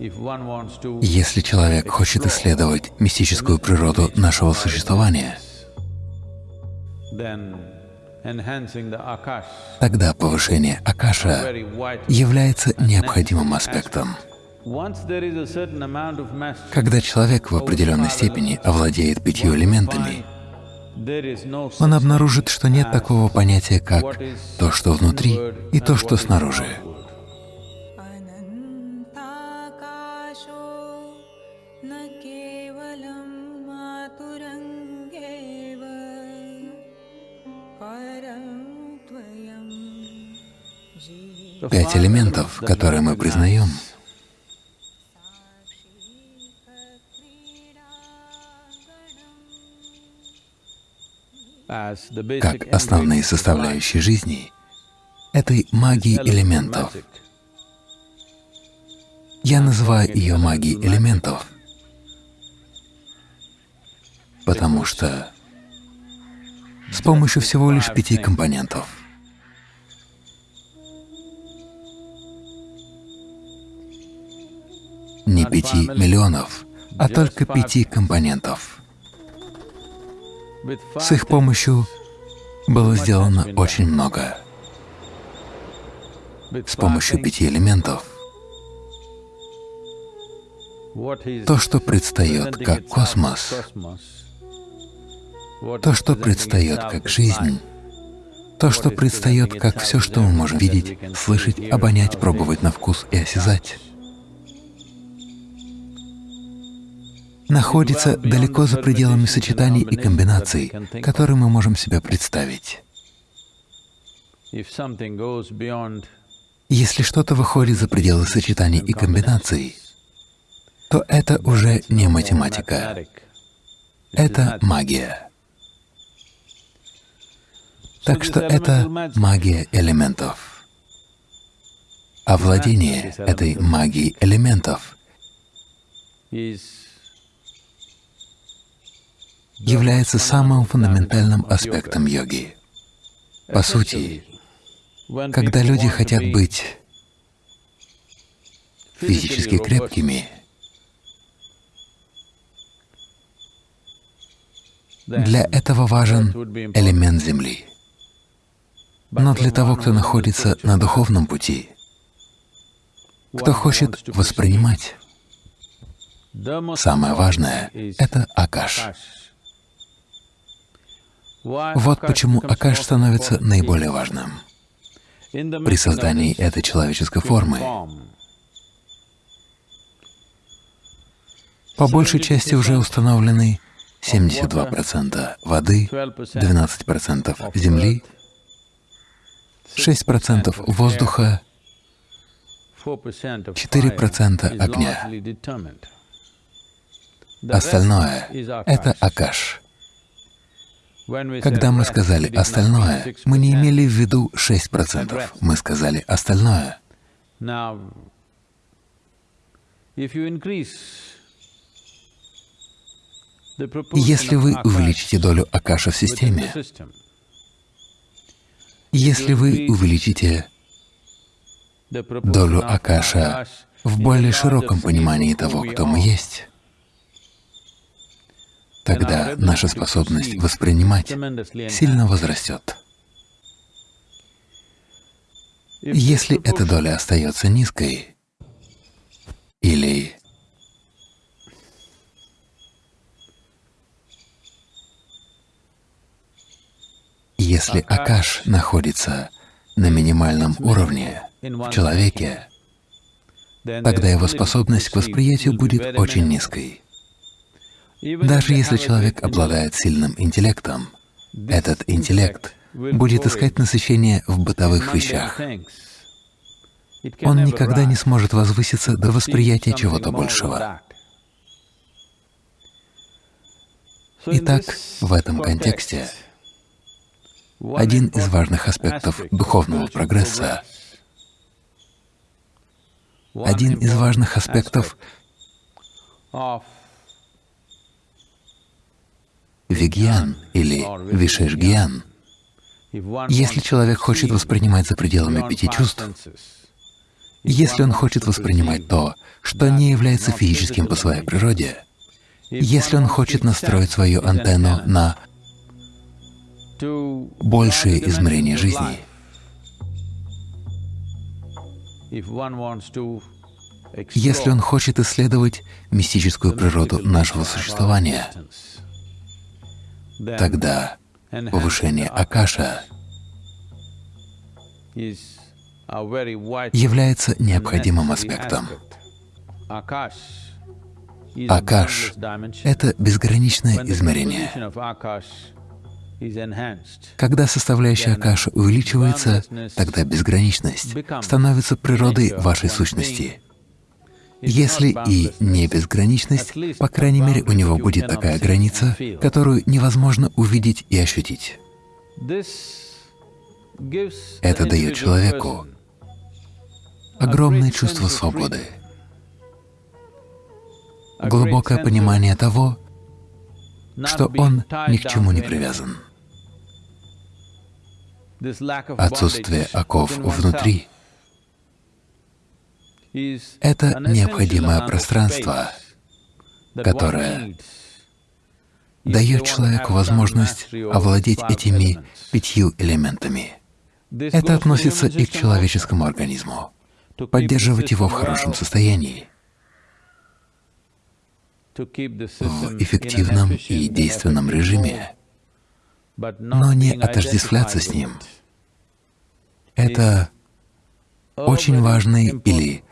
Если человек хочет исследовать мистическую природу нашего существования, тогда повышение Акаша является необходимым аспектом. Когда человек в определенной степени овладеет пятью элементами, он обнаружит, что нет такого понятия, как то, что внутри, и то, что снаружи. Пять элементов, которые мы признаем, как основные составляющие жизни, этой магии элементов. Я называю ее магией элементов, потому что с помощью всего лишь пяти компонентов не пяти миллионов, а только пяти компонентов. С их помощью было сделано очень много. С помощью пяти элементов то, что предстает как космос, то, что предстает как жизнь, то, что предстает как все, что мы можем видеть, слышать, обонять, пробовать на вкус и осязать, находится далеко за пределами сочетаний и комбинаций, которые мы можем себе представить. Если что-то выходит за пределы сочетаний и комбинаций, то это уже не математика, это магия. Так что это магия элементов. А владение этой магией элементов является самым фундаментальным аспектом йоги. По сути, когда люди хотят быть физически крепкими, для этого важен элемент Земли. Но для того, кто находится на духовном пути, кто хочет воспринимать, самое важное — это Акаш. Вот почему Акаш становится наиболее важным при создании этой человеческой формы. По большей части уже установлены 72% воды, 12% земли, 6% воздуха, 4% огня. Остальное — это Акаш. Когда мы сказали «остальное», мы не имели в виду 6%, мы сказали «остальное». Если вы увеличите долю Акаша в системе, если вы увеличите долю Акаша в более широком понимании того, кто мы есть, тогда наша способность воспринимать сильно возрастет. Если эта доля остается низкой, или если Акаш находится на минимальном уровне в человеке, тогда его способность к восприятию будет очень низкой. Даже если человек обладает сильным интеллектом, этот интеллект будет искать насыщение в бытовых вещах. Он никогда не сможет возвыситься до восприятия чего-то большего. Итак, в этом контексте один из важных аспектов духовного прогресса, один из важных аспектов вигьян или вишешгьян. Если человек хочет воспринимать за пределами пяти чувств, Если он хочет воспринимать то, что не является физическим по своей природе, если он хочет настроить свою антенну на большее измерение жизни, если он хочет исследовать мистическую природу нашего существования, тогда повышение Акаша является необходимым аспектом. Акаш — это безграничное измерение. Когда составляющая Акаша увеличивается, тогда безграничность становится природой вашей сущности. Если и не безграничность, по крайней мере, у него будет такая граница, которую невозможно увидеть и ощутить. Это дает человеку огромное чувство свободы, глубокое понимание того, что он ни к чему не привязан. Отсутствие оков внутри — это необходимое пространство, которое дает человеку возможность овладеть этими пятью элементами. Это относится и к человеческому организму, поддерживать его в хорошем состоянии, в эффективном и действенном режиме, но не отождествляться с ним. Это очень важный или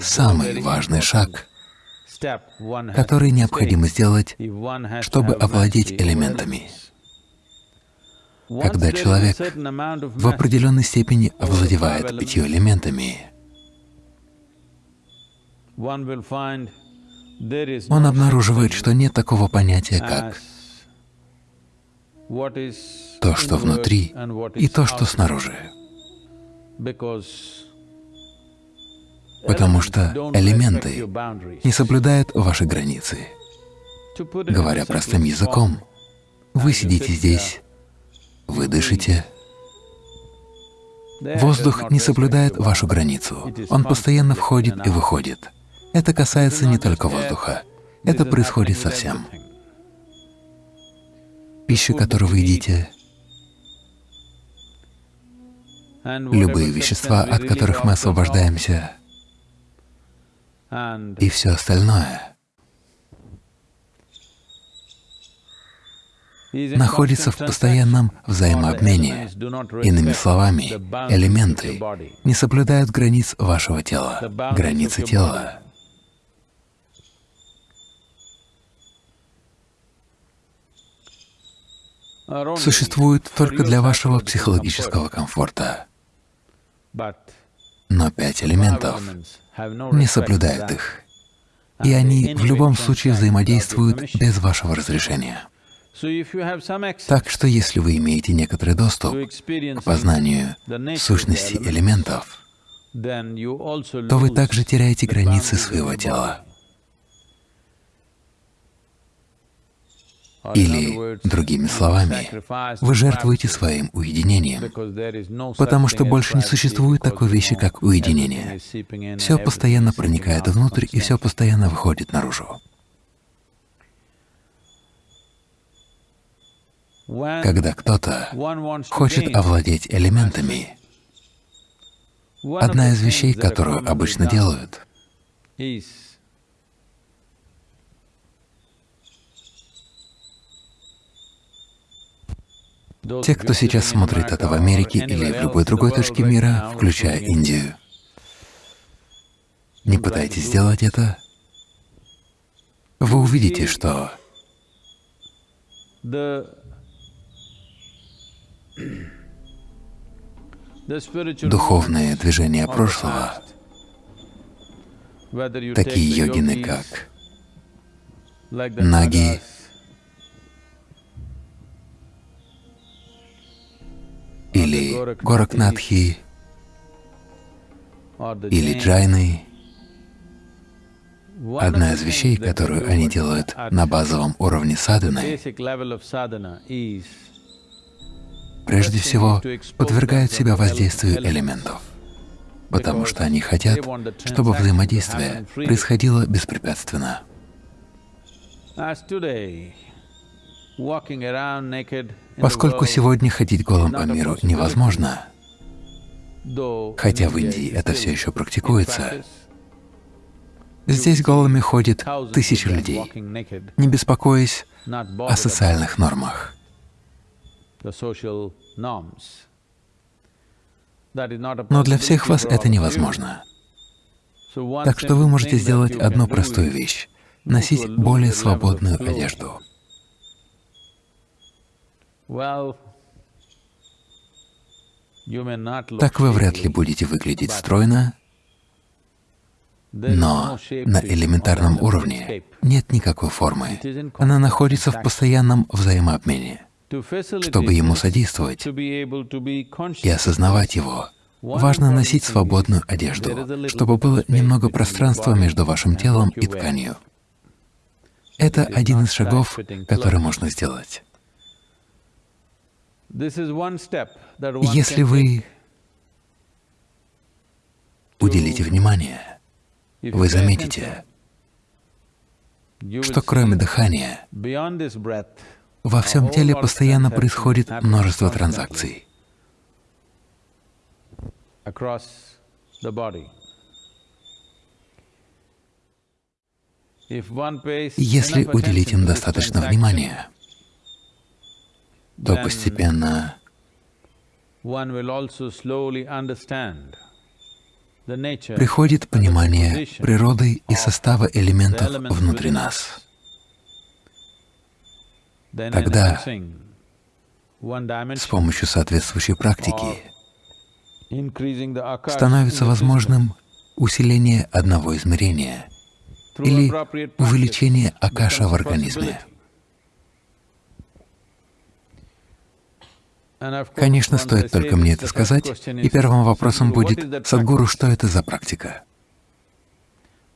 самый важный шаг, который необходимо сделать, чтобы овладеть элементами. Когда человек в определенной степени овладевает пятью элементами, он обнаруживает, что нет такого понятия, как то, что внутри, и то, что снаружи. Потому что элементы не соблюдают ваши границы. Говоря простым языком, вы сидите здесь, вы дышите, воздух не соблюдает вашу границу, он постоянно входит и выходит. Это касается не только воздуха, это происходит со всем. Пища, которую вы едите, любые вещества, от которых мы освобождаемся, и все остальное находится в постоянном взаимообмене. Иными словами, элементы не соблюдают границ вашего тела, границы тела существует только для вашего психологического комфорта. Но пять элементов не соблюдают их, и они в любом случае взаимодействуют без вашего разрешения. Так что если вы имеете некоторый доступ к познанию сущности элементов, то вы также теряете границы своего тела. Или, другими словами, вы жертвуете своим уединением, потому что больше не существует такой вещи, как уединение. Все постоянно проникает внутрь, и все постоянно выходит наружу. Когда кто-то хочет овладеть элементами, одна из вещей, которую обычно делают, Те, кто сейчас смотрит это в Америке или в любой другой точке мира, включая Индию, не пытайтесь сделать это, вы увидите, что духовные движения прошлого, такие йогины, как Наги, Горакнатхи, или Джайны. Одна из вещей, которую они делают на базовом уровне садханы, прежде всего подвергают себя воздействию элементов. потому что они хотят, чтобы взаимодействие происходило беспрепятственно. Поскольку сегодня ходить голым по миру невозможно, хотя в Индии это все еще практикуется, здесь голыми ходят тысячи людей, не беспокоясь о социальных нормах. Но для всех вас это невозможно. Так что вы можете сделать одну простую вещь — носить более свободную одежду. Так вы вряд ли будете выглядеть стройно, но на элементарном уровне нет никакой формы. Она находится в постоянном взаимообмене. Чтобы ему содействовать и осознавать его, важно носить свободную одежду, чтобы было немного пространства между вашим телом и тканью. Это один из шагов, который можно сделать. Если вы уделите внимание, вы заметите, что кроме дыхания во всем теле постоянно происходит множество транзакций. Если уделить им достаточно внимания, то постепенно приходит понимание природы и состава элементов внутри нас. Тогда с помощью соответствующей практики становится возможным усиление одного измерения или увеличение акаша в организме. Конечно, стоит только мне это сказать, и первым вопросом будет, Садгуру, что это за практика?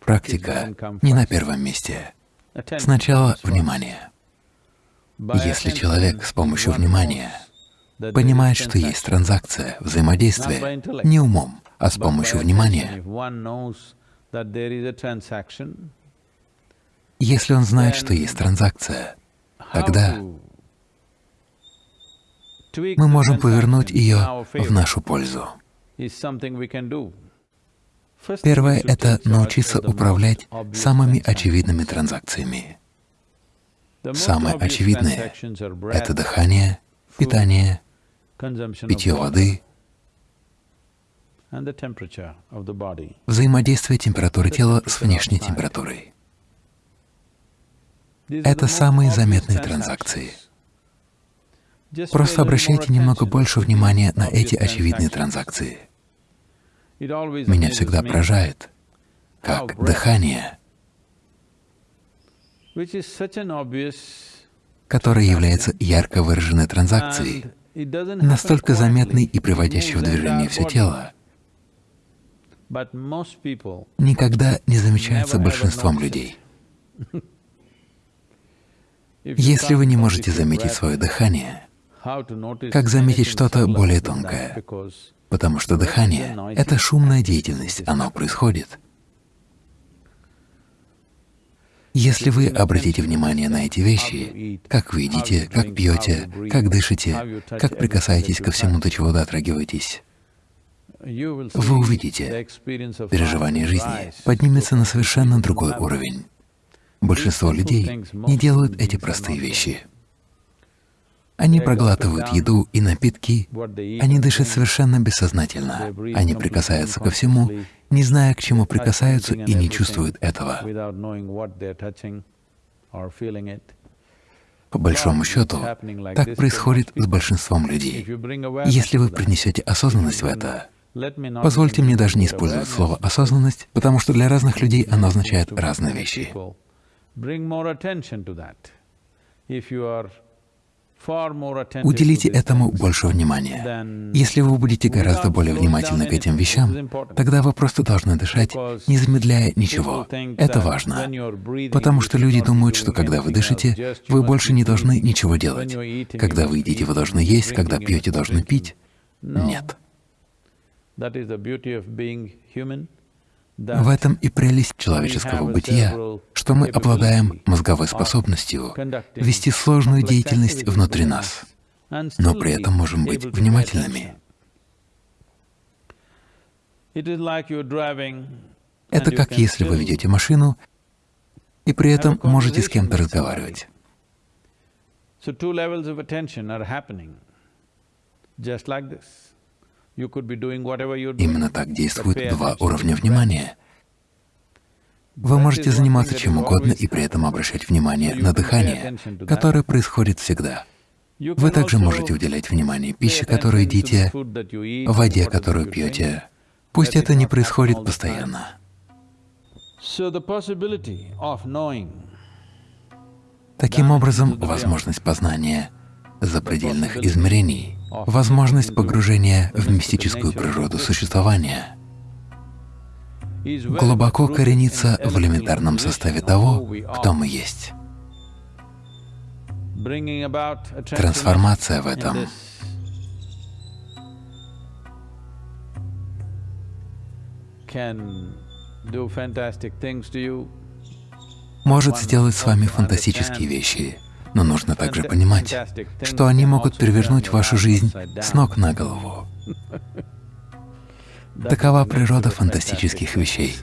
Практика не на первом месте. Сначала внимание. Если человек с помощью внимания понимает, что есть транзакция, взаимодействие, не умом, а с помощью внимания, если он знает, что есть транзакция, тогда мы можем повернуть ее в нашу пользу. Первое — это научиться управлять самыми очевидными транзакциями. Самое очевидное — это дыхание, питание, питье воды, взаимодействие температуры тела с внешней температурой. Это самые заметные транзакции. Просто обращайте немного больше внимания на эти очевидные транзакции. Меня всегда поражает, как дыхание которая является ярко выраженной транзакцией, настолько заметной и приводящей в движение все тело, никогда не замечается большинством людей. Если вы не можете заметить свое дыхание, как заметить что-то более тонкое? Потому что дыхание — это шумная деятельность, оно происходит. Если вы обратите внимание на эти вещи, как вы едите, как пьете, как дышите, как прикасаетесь ко всему, до чего дотрагиваетесь, вы увидите, переживание жизни поднимется на совершенно другой уровень. Большинство людей не делают эти простые вещи. Они проглатывают еду и напитки, они дышат совершенно бессознательно, они прикасаются ко всему, не зная, к чему прикасаются, и не чувствуют этого. По большому счету, так происходит с большинством людей. Если вы принесете осознанность в это, позвольте мне даже не использовать слово «осознанность», потому что для разных людей оно означает разные вещи. Уделите этому больше внимания. Если вы будете гораздо более внимательны к этим вещам, тогда вы просто должны дышать, не замедляя ничего. Это важно, потому что люди думают, что когда вы дышите, вы больше не должны ничего делать. Когда вы едите, вы должны есть, когда пьете, должны пить. Нет. В этом и прелесть человеческого бытия, что мы обладаем мозговой способностью вести сложную деятельность внутри нас, но при этом можем быть внимательными. Это как если вы ведете машину и при этом можете с кем-то разговаривать. Именно так действуют два уровня внимания. Вы можете заниматься чем угодно и при этом обращать внимание на дыхание, которое происходит всегда. Вы также можете уделять внимание пище, которую едите, воде, которую пьете. Пусть это не происходит постоянно. Таким образом, возможность познания запредельных измерений, возможность погружения в мистическую природу существования глубоко коренится в элементарном составе того, кто мы есть. Трансформация в этом может сделать с вами фантастические вещи, но нужно также понимать, что они могут перевернуть вашу жизнь с ног на голову. Такова природа фантастических вещей.